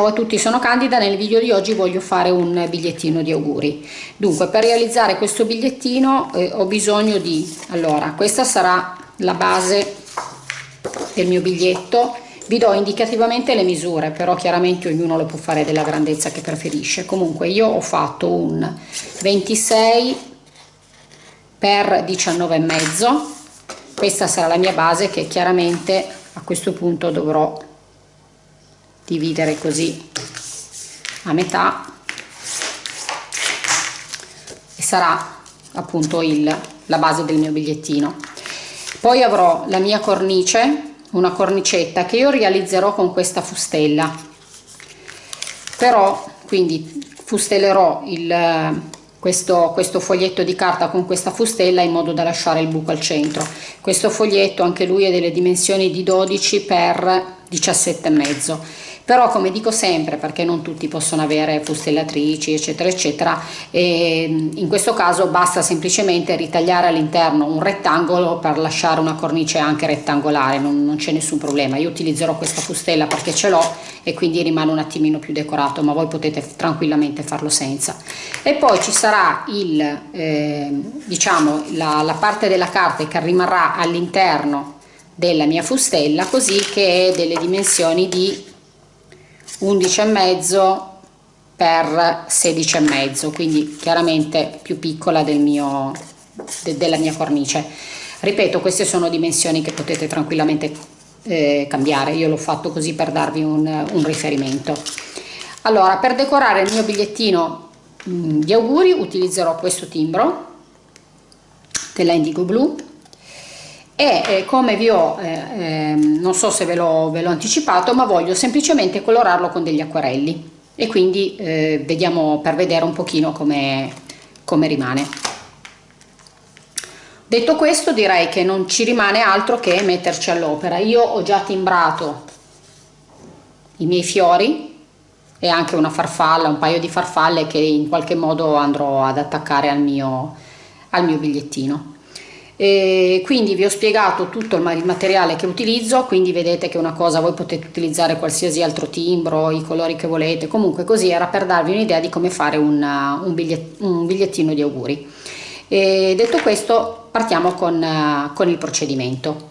Ciao a tutti, sono Candida, nel video di oggi voglio fare un bigliettino di auguri. Dunque, per realizzare questo bigliettino eh, ho bisogno di... Allora, questa sarà la base del mio biglietto. Vi do indicativamente le misure, però chiaramente ognuno lo può fare della grandezza che preferisce. Comunque io ho fatto un 26 per 19 e mezzo. Questa sarà la mia base che chiaramente a questo punto dovrò dividere così a metà e sarà appunto il, la base del mio bigliettino. Poi avrò la mia cornice una cornicetta che io realizzerò con questa fustella. Però quindi fustellerò il, questo, questo foglietto di carta con questa fustella in modo da lasciare il buco al centro. Questo foglietto anche lui è delle dimensioni di 12 per 17 e mezzo però come dico sempre perché non tutti possono avere fustellatrici eccetera eccetera in questo caso basta semplicemente ritagliare all'interno un rettangolo per lasciare una cornice anche rettangolare non, non c'è nessun problema. Io utilizzerò questa fustella perché ce l'ho e quindi rimane un attimino più decorato ma voi potete tranquillamente farlo senza. E poi ci sarà il eh, diciamo la, la parte della carta che rimarrà all'interno della mia fustella così che è delle dimensioni di 11 e mezzo per 16 e mezzo quindi chiaramente più piccola del mio de, della mia cornice. Ripeto queste sono dimensioni che potete tranquillamente eh, cambiare. Io l'ho fatto così per darvi un, un, riferimento. Allora per decorare il mio bigliettino mh, mm, di auguri utilizzerò questo timbro della Indigo Blue e eh, come vi ho, eh, eh, non so se ve l'ho anticipato, ma voglio semplicemente colorarlo con degli acquarelli e quindi eh, vediamo per vedere un pochino come, come rimane. Detto questo direi che non ci rimane altro che metterci all'opera. Io ho già timbrato i miei fiori e anche una farfalla, un paio di farfalle che in qualche modo andrò ad attaccare al mio, al mio bigliettino. E quindi vi ho spiegato tutto il materiale che utilizzo quindi vedete che una cosa voi potete utilizzare qualsiasi altro timbro i colori che volete comunque così era per darvi un'idea di come fare una, un, bigliett, un, bigliettino di auguri. E detto questo partiamo con, con il procedimento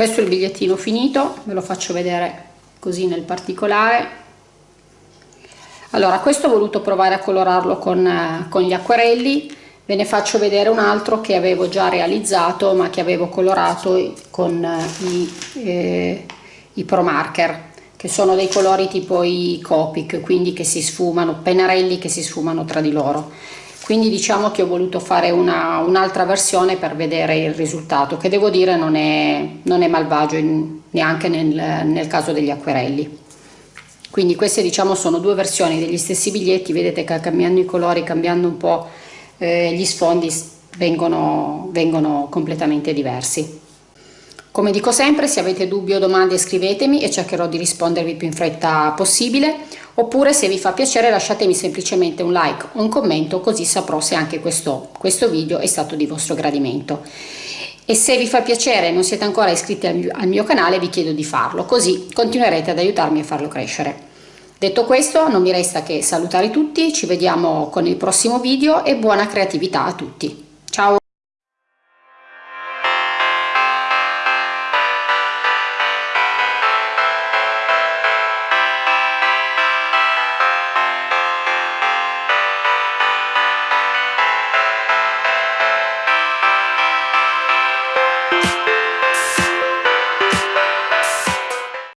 questo è il bigliettino finito ve lo faccio vedere così nel particolare. Allora questo ho voluto provare a colorarlo con, eh, con gli acquerelli. Ve ne faccio vedere un altro che avevo già realizzato ma che avevo colorato con eh, i, eh, i pro marker che sono dei colori tipo i Copic quindi che si sfumano pennarelli che si sfumano tra di loro quindi diciamo che ho voluto fare un'altra un versione per vedere il risultato che devo dire non è, non è malvagio in, neanche nel, nel caso degli acquerelli. Quindi queste diciamo sono due versioni degli stessi biglietti vedete che cambiando i colori cambiando un po' eh, gli sfondi vengono, vengono completamente diversi. Come dico sempre se avete dubbi o domande scrivetemi e cercherò di rispondervi più in fretta possibile oppure se vi fa piacere lasciatemi semplicemente un like un commento così saprò se anche questo, questo video è stato di vostro gradimento e se vi fa piacere e non siete ancora iscritti al mio, al mio canale vi chiedo di farlo, così continuerete ad aiutarmi a farlo crescere. Detto questo non mi resta che salutare tutti, ci vediamo con il prossimo video e buona creatività a tutti. Ciao!